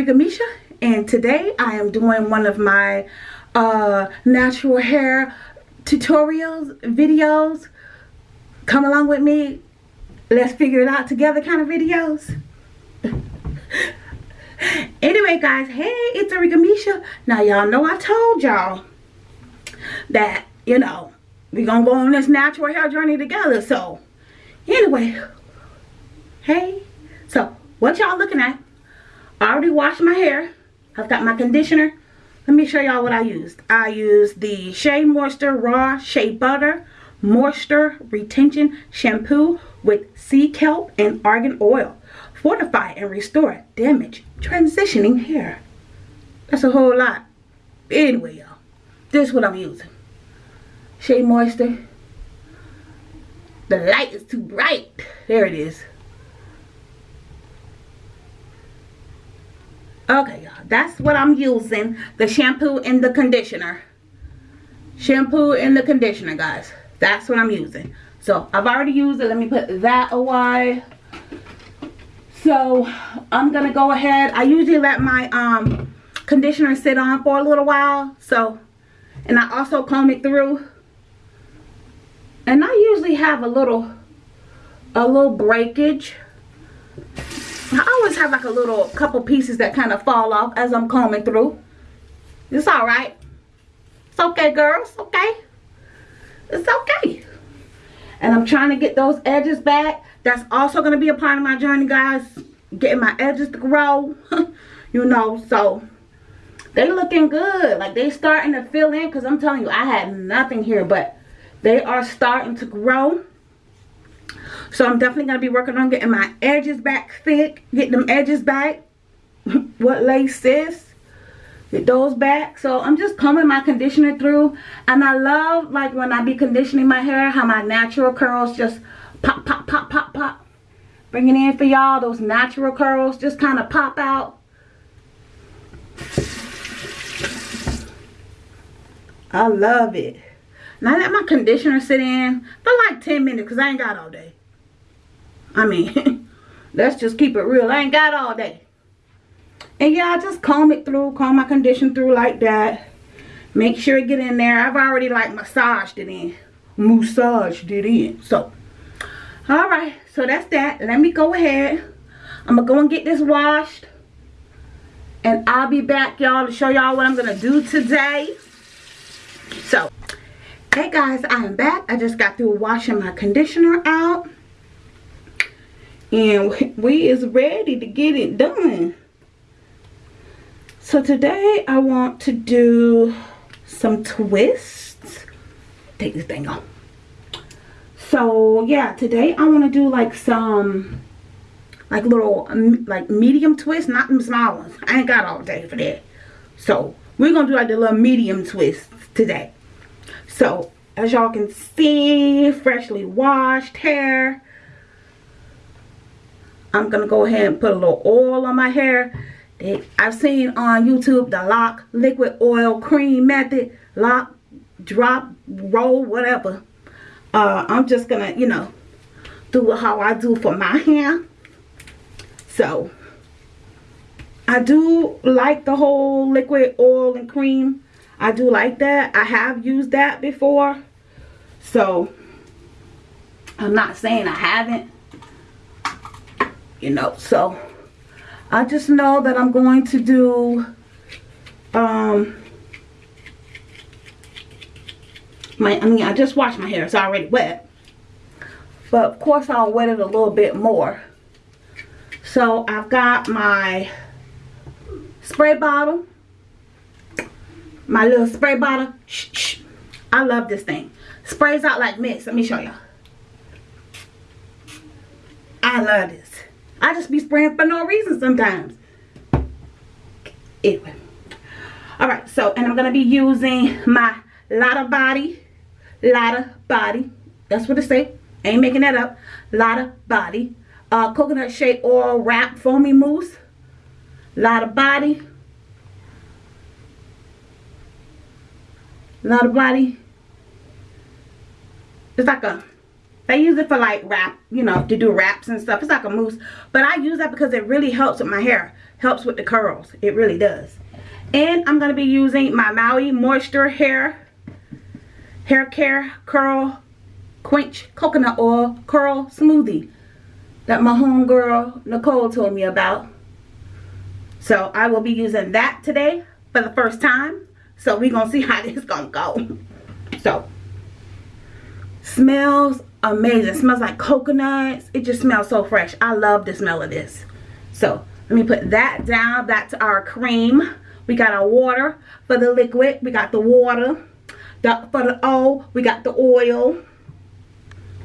Arika Misha and today I am doing one of my uh, natural hair tutorials videos. Come along with me. Let's figure it out together kind of videos. Anyway guys hey it's Arika Misha. Now y'all know I told y'all that you know we're gonna go on this natural hair journey together so anyway hey so what y'all looking at I already washed my hair. I've got my conditioner. Let me show y'all what I used. I used the Shea Moisture Raw Shea Butter Moisture Retention Shampoo with sea kelp and argan oil. Fortify and restore damaged transitioning hair. That's a whole lot. Anyway y'all this is what I'm using. Shea Moisture. The light is too bright. There it is okay y'all. That's what i'm using. The shampoo and the conditioner. Shampoo and the conditioner guys. That's what i'm using. So i've already used it. Let me put that away. So i'm gonna go ahead. I usually let my um conditioner sit on for a little while. So and i also comb it through. And i usually have a little a little breakage I always have like a little couple pieces that kind of fall off as I'm combing through. It's alright. It's okay, girls. Okay. It's okay. And I'm trying to get those edges back. That's also going to be a part of my journey, guys. Getting my edges to grow. you know, so they looking good. Like they starting to fill in because I'm telling you, I had nothing here, but they are starting to grow. So I'm definitely going to be working on getting my edges back thick. Getting them edges back. what lace is. Get those back. So I'm just combing my conditioner through. And I love like when I be conditioning my hair. How my natural curls just pop, pop, pop, pop, pop. Bringing in for y'all. Those natural curls just kind of pop out. I love it. Now let my conditioner sit in for like 10 minutes because I ain't got all day. I mean, let's just keep it real. I ain't got all day. And yeah, I just comb it through, comb my condition through like that. Make sure it get in there. I've already like massaged it in. Massaged it in. So, alright. So that's that. Let me go ahead. I'm going to go and get this washed. And I'll be back, y'all, to show y'all what I'm going to do today. So, hey guys, I am back. I just got through washing my conditioner out and we is ready to get it done. So today I want to do some twists. Take this thing off. So yeah today I want to do like some like little um, like medium twists not them small ones. I ain't got all day for that. So we're gonna do like the little medium twists today. So as y'all can see freshly washed hair I'm going to go ahead and put a little oil on my hair. I've seen on YouTube the lock liquid oil cream method. Lock, drop, roll, whatever. Uh, I'm just going to, you know, do how I do for my hair. So, I do like the whole liquid oil and cream. I do like that. I have used that before. So, I'm not saying I haven't you know. So I just know that I'm going to do um my I mean I just washed my hair. It's already wet. But of course I'll wet it a little bit more. So I've got my spray bottle. My little spray bottle. Shh, shh. I love this thing. Sprays out like mist. Let me show y'all. I love this I just be spraying for no reason sometimes. Anyway. Alright, so, and I'm going to be using my Lotta Body. Lotta Body. That's what it say. Ain't making that up. Lotta Body. Uh, coconut shea oil wrap foamy mousse. Lotta Body. Lotta Body. It's like a, They use it for like wrap, you know, to do wraps and stuff. It's like a mousse. But I use that because it really helps with my hair. Helps with the curls. It really does. And I'm going to be using my Maui Moisture Hair Hair Care Curl Quench Coconut Oil Curl Smoothie that my homegirl Nicole told me about. So I will be using that today for the first time. So we're going to see how this going to go. So, smells amazing. It smells like coconuts. It just smells so fresh. I love the smell of this. So, let me put that down. That's our cream. We got our water for the liquid. We got the water. The, for the O, we got the oil.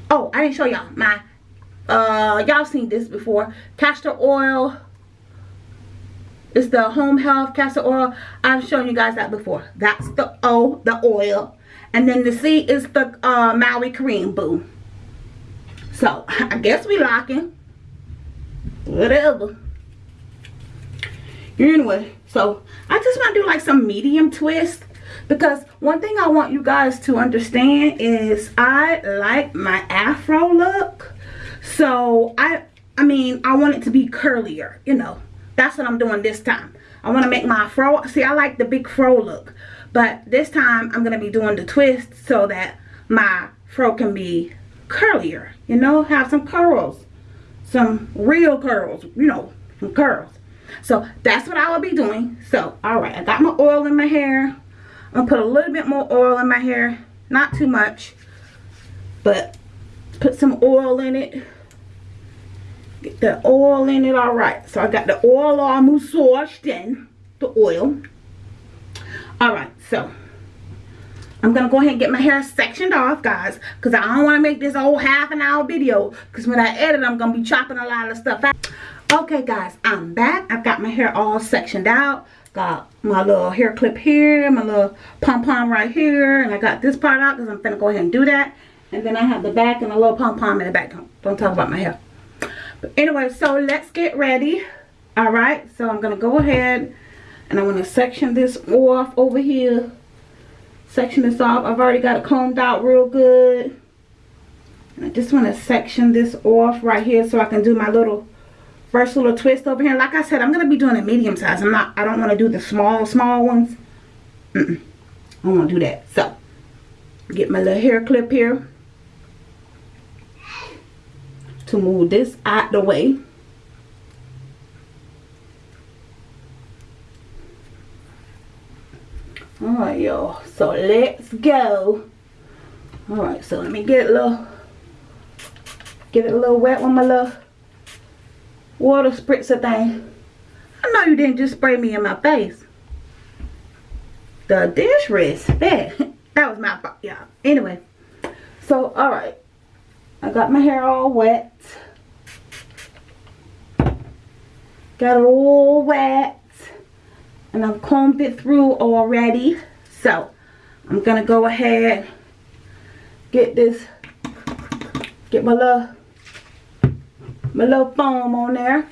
Oh, I didn't show y'all my, uh, y'all seen this before. Castor oil. It's the home health castor oil. I've shown you guys that before. That's the O, the oil. And then the C is the uh, Maui cream, boo. So, I guess we locking. Whatever. Anyway, so I just want to do like some medium twist because one thing I want you guys to understand is I like my afro look so I I mean I want it to be curlier you know that's what I'm doing this time I want to make my fro see I like the big fro look but this time I'm gonna be doing the twist so that my fro can be curlier you know have some curls some real curls you know some curls so that's what I will be doing so all right I got my oil in my hair I'm gonna put a little bit more oil in my hair. Not too much. But put some oil in it. Get the oil in it alright. So I got the oil all massaged in. The oil. Alright, so I'm going to go ahead and get my hair sectioned off, guys. Because I don't want to make this whole half an hour video. Because when I edit, I'm going to be chopping a lot of stuff out. Okay, guys, I'm back. I've got my hair all sectioned out. Got my little hair clip here, my little pom-pom right here. And I got this part out because I'm going to go ahead and do that. And then I have the back and a little pom-pom in the back. Don't, don't talk about my hair. But anyway, so let's get ready. Alright, so I'm going to go ahead and I'm going to section this off over here. Section this off. I've already got it combed out real good. I just want to section this off right here so I can do my little first little twist over here. Like I said, I'm going to be doing a medium size. I'm not, I don't want to do the small, small ones. Mm -mm. I don't want to do that. So, get my little hair clip here. To move this out the way. Alright, y'all. So, let's go. Alright, so let me get a little, get it a little wet with my little water spritzer thing. I know you didn't just spray me in my face. The dish disrespect. that was my fault, y'all. Anyway, so, alright. I got my hair all wet. Got it all wet. And I've combed it through already. So, I'm going to go ahead, get this, get my little my little foam on there.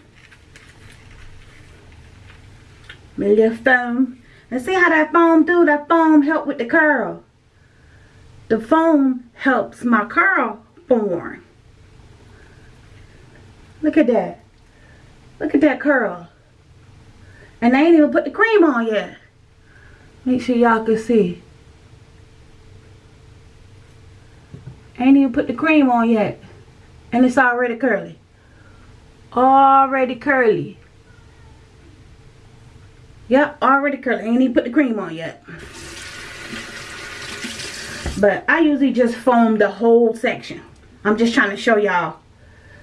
My little foam. And see how that foam do? That foam help with the curl. The foam helps my curl form. Look at that. Look at that curl. And I ain't even put the cream on yet. Make sure y'all can see. ain't even put the cream on yet. And it's already curly. Already curly. Yep already curly. Ain't even put the cream on yet. But I usually just foam the whole section. I'm just trying to show y'all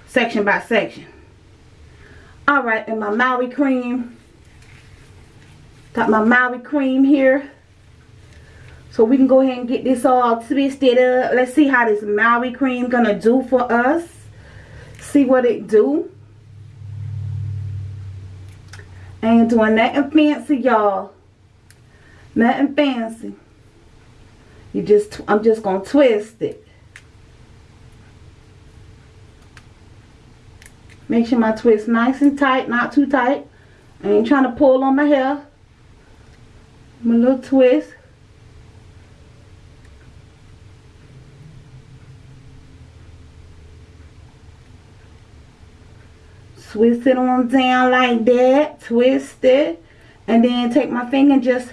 section by section. Alright and my Maui cream got my Maui cream here so we can go ahead and get this all twisted up let's see how this Maui cream gonna do for us see what it do ain't doing nothing fancy, y'all. Nothing fancy. You just, I'm just to twist it. Make sure my twist nice and tight, not too tight. I ain't trying to pull on my hair a little twist twist it on down like that. Twist it. And then take my finger and just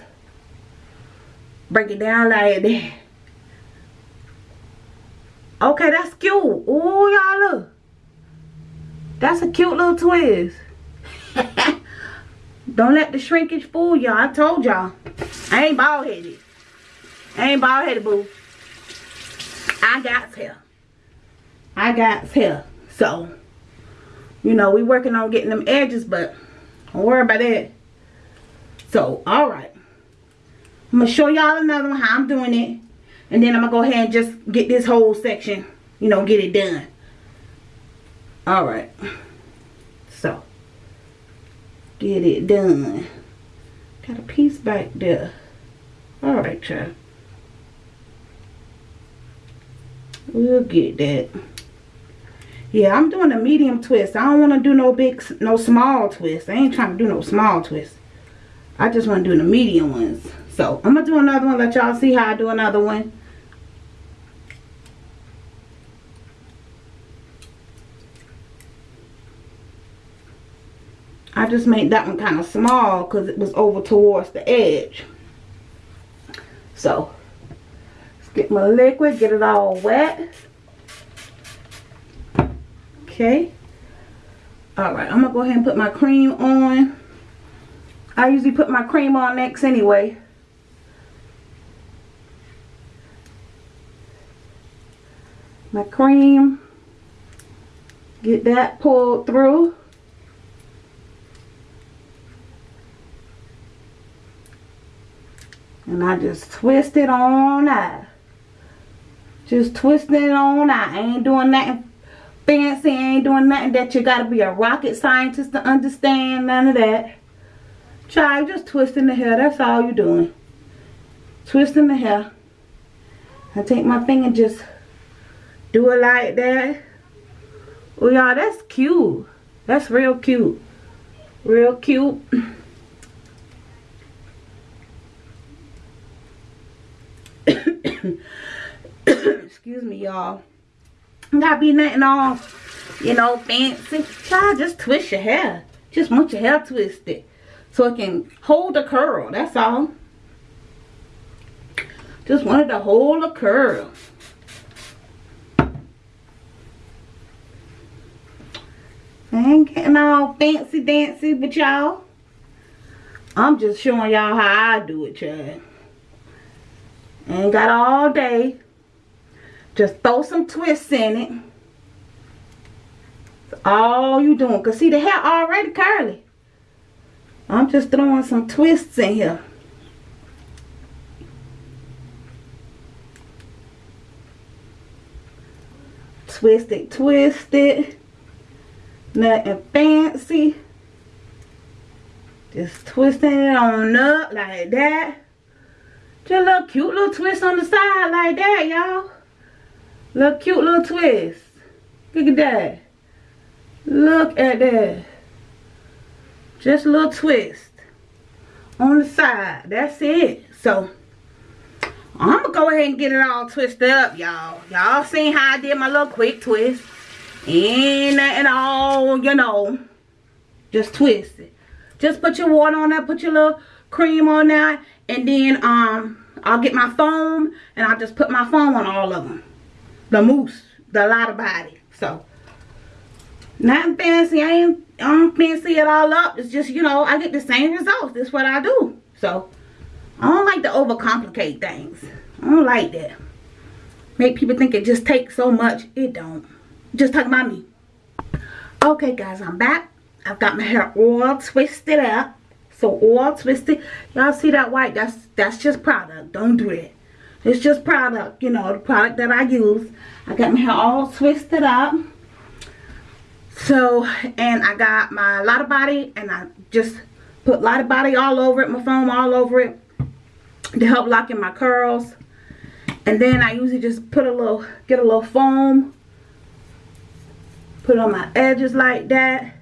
break it down like that. Okay that's cute. Oh y'all look. That's a cute little twist don't let the shrinkage fool y'all i told y'all i ain't bald headed I ain't bald headed boo i got hair i got hair so you know, we working on getting them edges, but don't worry about that. So, alright. I'm going to show y'all another one, how I'm doing it. And then I'm going to go ahead and just get this whole section, you know, get it done. Alright. Get it done. Got a piece back there. Alright, child. We'll get that. Yeah, I'm doing a medium twist. I don't want to do no big, no small twist. I ain't trying to do no small twist. I just want to do the medium ones. So, I'm going to do another one. Let y'all see how I do another one. Just made that one kind of small because it was over towards the edge. So, let's get my liquid, get it all wet. Okay. Alright, I'm going to go ahead and put my cream on. I usually put my cream on next anyway. My cream. Get that pulled through. And I just twist it on out. Just twisting it on out. I ain't doing nothing fancy. I ain't doing nothing that you got to be a rocket scientist to understand. None of that. Child, just twisting the hair. That's all you're doing. Twisting the hair. I take my finger and just do it like that. Oh, y'all, that's cute. That's real cute. Real cute. Excuse me, y'all. Gotta be nothing all, you know, fancy. Try just twist your hair. Just want your hair twisted. So it can hold the curl. That's all. Just wanted to hold the curl. I ain't getting all fancy dancy but y'all. I'm just showing y'all how I do it, child. Ain't got all day. Just throw some twists in it. That's all you doing. Because see, the hair already curly. I'm just throwing some twists in here. Twist it, twist it. Nothing fancy. Just twisting it on up like that. Just a little cute little twist on the side like that, y'all. Little cute little twist. Look at that. Look at that. Just a little twist. On the side. That's it. So, I'm going to go ahead and get it all twisted up, y'all. Y'all seen how I did my little quick twist. Ain't nothing all, you know. Just twist it. Just put your water on that. Put your little cream on that. And then, um, I'll get my foam. And I'll just put my foam on all of them the mousse, the Lotta Body. So, nothing fancy. I ain't, I don't fancy it all up. It's just, you know, I get the same results. That's what I do. So, I don't like to overcomplicate things. I don't like that. Make people think it just takes so much. It don't. Just talk about me. Okay, guys, I'm back. I've got my hair all twisted up. So all twisted. Y'all see that white? That's that's just product. Don't do it. It's just product, you know, the product that I use. I got my hair all twisted up. So, and I got my Lotta Body and I just put Lotta Body all over it, my foam all over it to help lock in my curls. And then I usually just put a little, get a little foam, put on my edges like that.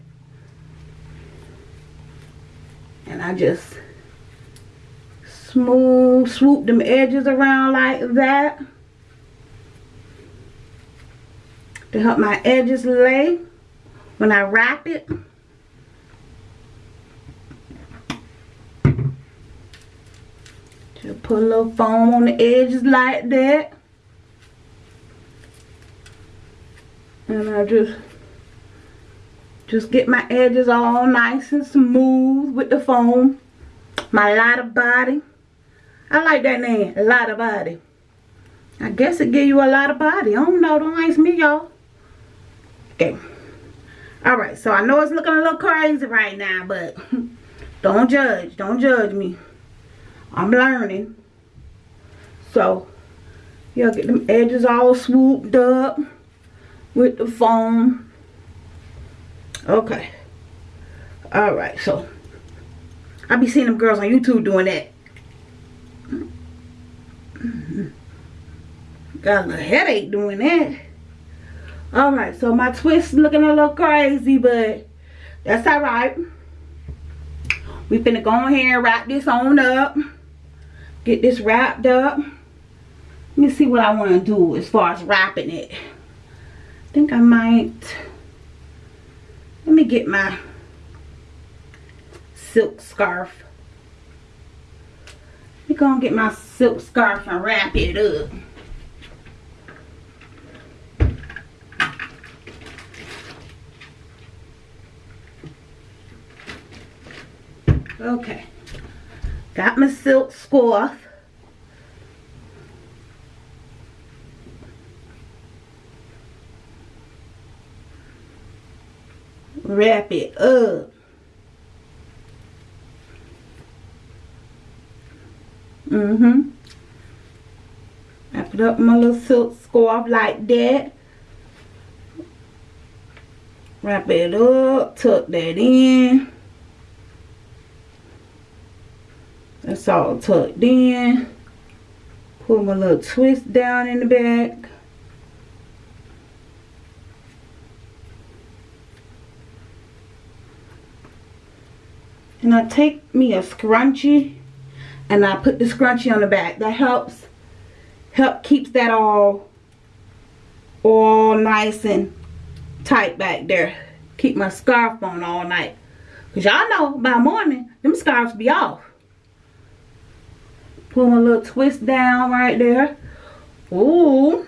And I just smooth swoop them edges around like that to help my edges lay. When I wrap it to put a little foam on the edges like that. And I just just get my edges all nice and smooth with the foam. My Lotta Body. I like that name, a lot of body. I guess it give you a lot of body. I don't know, don't ask me, y'all. Okay. Alright, so I know it's looking a little crazy right now, but don't judge. Don't judge me. I'm learning. So, y'all get them edges all swooped up with the foam. Okay. Alright, so I be seeing them girls on YouTube doing that. Got a headache doing that. Alright, so my twist looking a little crazy, but that's alright. We finna go on here and wrap this on up. Get this wrapped up. Let me see what I want to do as far as wrapping it I think I might let me get my silk scarf let me go and get my silk scarf and wrap it up okay got my silk scarf wrap it up. Mm-hmm. Wrap it up my little silk scarf like that. Wrap it up, tuck that in. All tucked in. Put my little twist down in the back. and I take me a scrunchie and I put the scrunchie on the back. That helps, help keeps that all, all nice and tight back there. Keep my scarf on all night. Because y'all know by morning, them scarves be off. Put my little twist down right there. Ooh.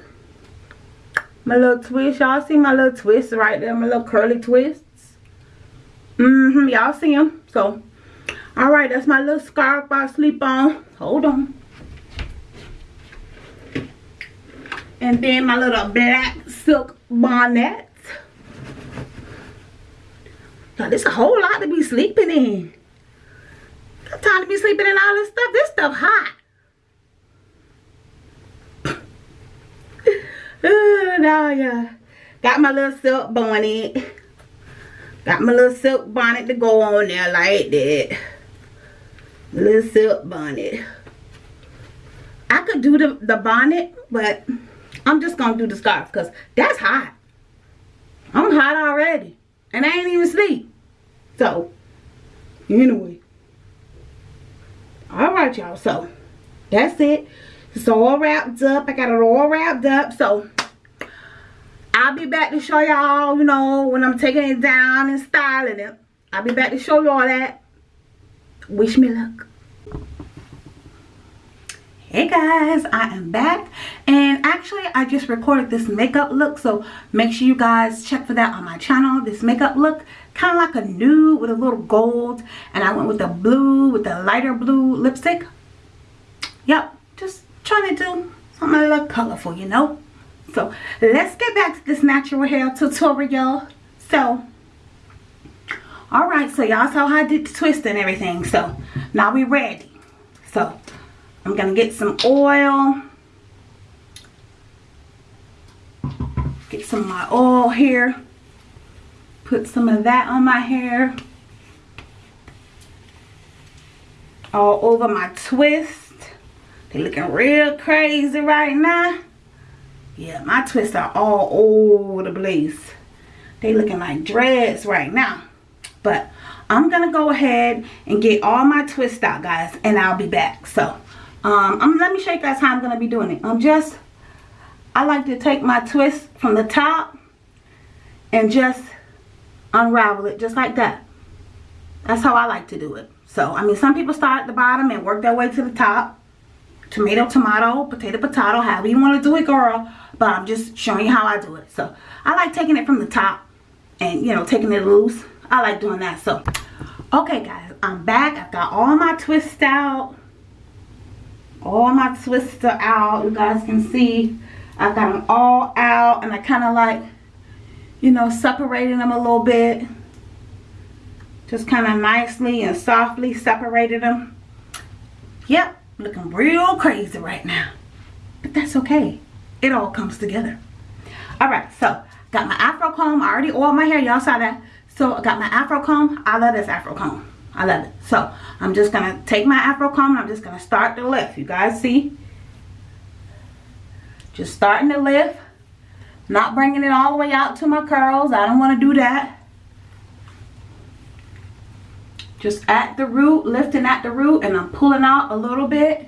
My little twist. Y'all see my little twist right there. My little curly twists. Mm-hmm. Y'all see them. So, all right, that's my little scarf I sleep on. Hold on. And then my little black silk bonnet. Now, there's a whole lot to be sleeping in. Got time to be sleeping in all this stuff. This stuff hot. Oh, no, yeah. Got my little silk bonnet. Got my little silk bonnet to go on there like that little silk bonnet. I could do the, the bonnet, but I'm just going to do the scarf because that's hot. I'm hot already. And I ain't even sleep. So, anyway. Alright, y'all. So, that's it. It's all wrapped up. I got it all wrapped up. So, I'll be back to show y'all, you know, when I'm taking it down and styling it. I'll be back to show y'all that wish me luck hey guys i am back and actually i just recorded this makeup look so make sure you guys check for that on my channel this makeup look kind of like a nude with a little gold and i went with the blue with the lighter blue lipstick yep just trying to do something a little colorful you know so let's get back to this natural hair tutorial so Alright, so y'all saw how I did the twist and everything. So, now we ready. So, I'm going to get some oil. Get some of my oil here. Put some of that on my hair. All over my twist. They looking real crazy right now. Yeah, my twists are all over the place. They looking like dreads right now. But I'm going to go ahead and get all my twists out, guys. And I'll be back. So, um, I'm, let me show you guys how I'm going to be doing it. I'm just, I like to take my twist from the top and just unravel it just like that. That's how I like to do it. So, I mean, some people start at the bottom and work their way to the top. Tomato, tomato, potato, potato, however you want to do it, girl. But I'm just showing you how I do it. So I like taking it from the top and, you know, taking it loose. I like doing that. So, okay, guys, I'm back. I've got all my twists out. All my twists are out. You guys can see I've got them all out. And I kind of like, you know, separating them a little bit. Just kind of nicely and softly separated them. Yep, looking real crazy right now. But that's okay. It all comes together. Alright, so got my afro comb. I already oiled my hair. Y'all saw that. So I got my afro comb. I love this afro comb. I love it. So I'm just going to take my afro comb and I'm just going to start to lift. You guys see? Just starting to lift. Not bringing it all the way out to my curls. I don't want to do that. Just at the root, lifting at the root, and I'm pulling out a little bit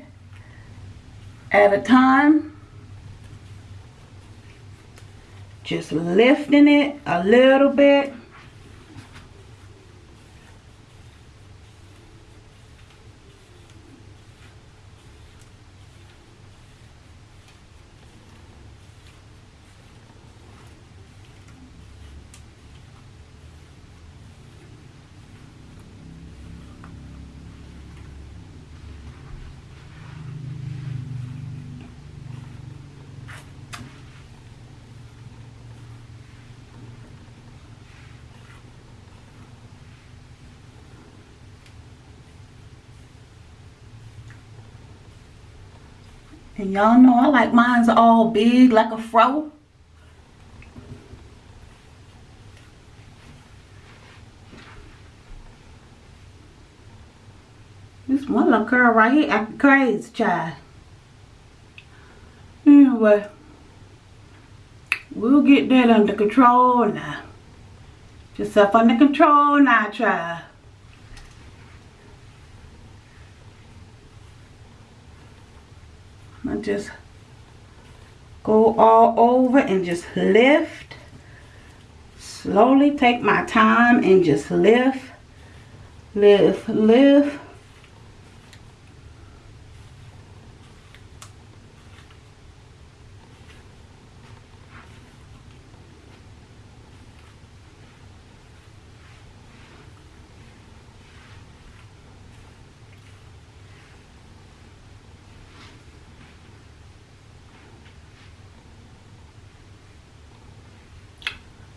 at a time. Just lifting it a little bit. And y'all know I like mine's all big like a fro. This one little girl right here acting crazy, child. Anyway, we'll get that under control now. Yourself under control now, child. Just go all over and just lift. Slowly take my time and just lift, lift, lift.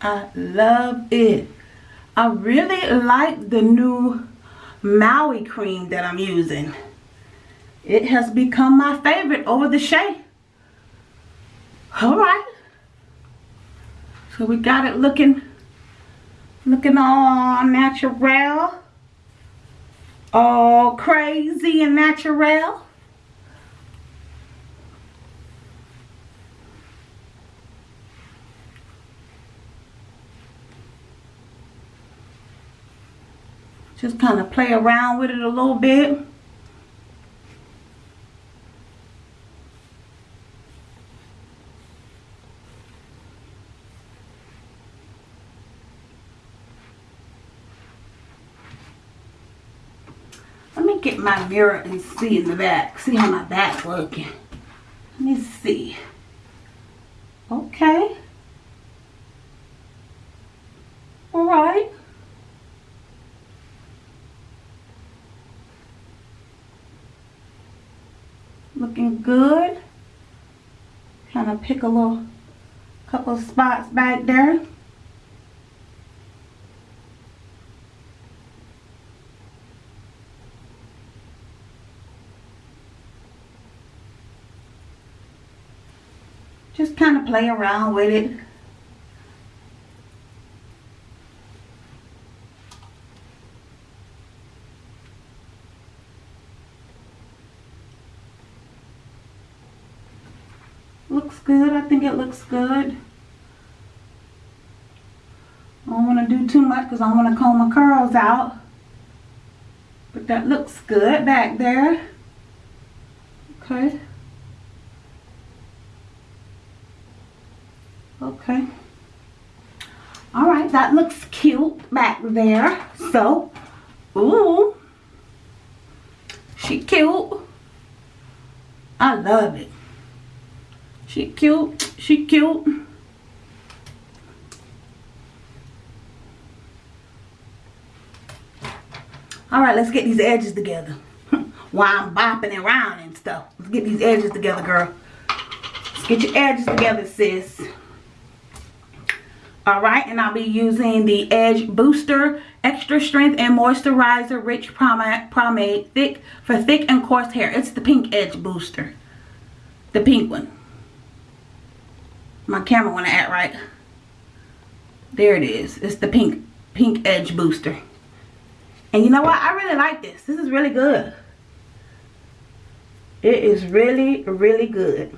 I love it. I really like the new Maui cream that I'm using. It has become my favorite over the Shea. Alright. So we got it looking, looking all natural. All crazy and natural. Just kind of play around with it a little bit. Let me get my mirror and see in the back. See how my back looking. Let me see. Okay. All right. Looking good. Kind of pick a little couple spots back there. Just kind of play around with it. looks good. I think it looks good. I don't want to do too much because I want to comb my curls out. But that looks good back there. Okay. Okay. Alright, that looks cute back there. So, ooh. She cute. I love it. She cute. She cute. Alright, let's get these edges together. While I'm bopping around and stuff. Let's get these edges together, girl. Let's get your edges together, sis. Alright, and I'll be using the Edge Booster Extra Strength and Moisturizer Rich Pomade thick for thick and coarse hair. It's the Pink Edge Booster. The pink one. My camera want to act right. There it is. It's the pink pink edge booster. And you know what? I really like this. This is really good. It is really, really good.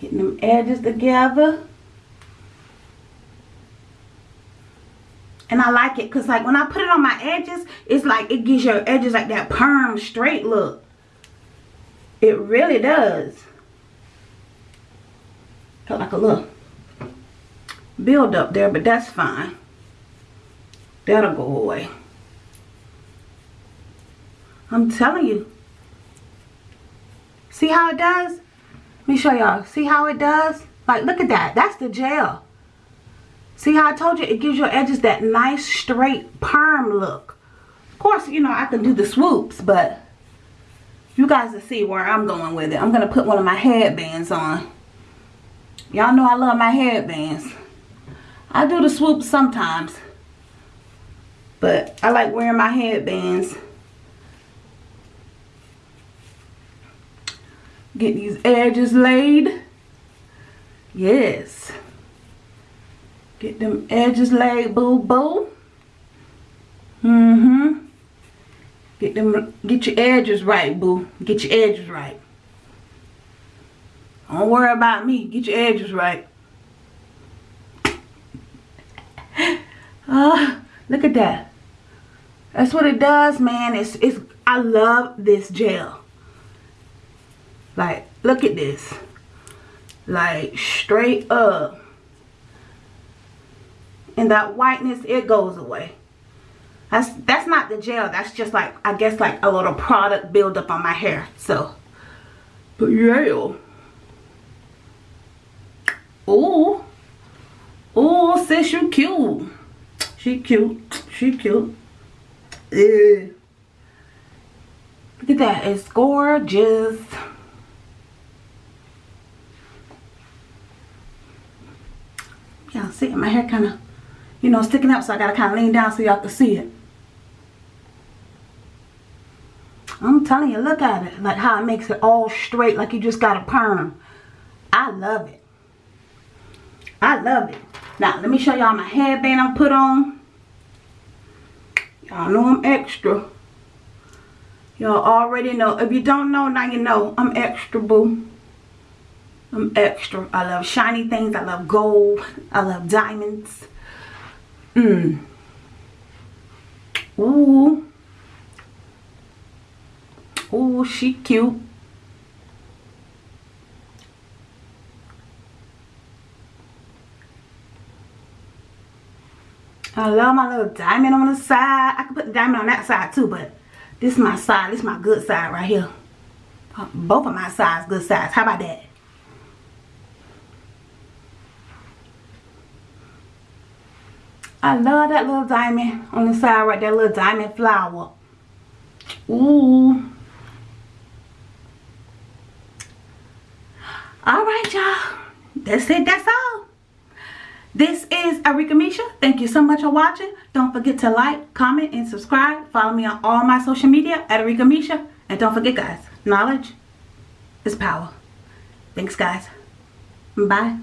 Getting them edges together. And I like it because like when I put it on my edges, it's like it gives your edges like that perm straight look. It really does. Got like a little build up there, but that's fine. That'll go away. I'm telling you. See how it does? Let me show y'all. See how it does? Like, look at that. That's the gel. See how I told you? It gives your edges that nice, straight, perm look. Of course, you know, I can do the swoops, but you guys will see where I'm going with it. I'm going to put one of my headbands on. Y'all know I love my headbands. I do the swoop sometimes. But I like wearing my headbands. Get these edges laid. Yes. Get them edges laid, boo boo. Mm-hmm. Get them get your edges right, boo. Get your edges right. Don't worry about me. Get your edges right. Uh, look at that. That's what it does, man. It's it's I love this gel. Like, look at this. Like straight up and that whiteness it goes away that's that's not the gel. That's just like i guess like a little product buildup on my hair. So. But yeah. Oh oh sis you cute. She cute. She cute. Yeah look at that. It's gorgeous. Yeah see my hair kind of you know, sticking up so I got to kind of lean down so y'all can see it. I'm telling you, look at it. Like how it makes it all straight like you just got a perm. I love it. I love it. Now, let me show y'all my headband I put on. Y'all know I'm extra. Y'all already know. If you don't know, now you know. I'm extra, boo. I'm extra. I love shiny things. I love gold. I love diamonds. Mmm. Ooh. Cute. I love my little diamond on the side. I could put the diamond on that side too, but this is my side. This is my good side right here. Both of my sides good sides. How about that? I love that little diamond on the side right there, little diamond flower. Ooh. Alright, y'all. That's it. That's all. This is Arika Misha. Thank you so much for watching. Don't forget to like, comment, and subscribe. Follow me on all my social media at Arika Misha. And don't forget, guys, knowledge is power. Thanks, guys. Bye.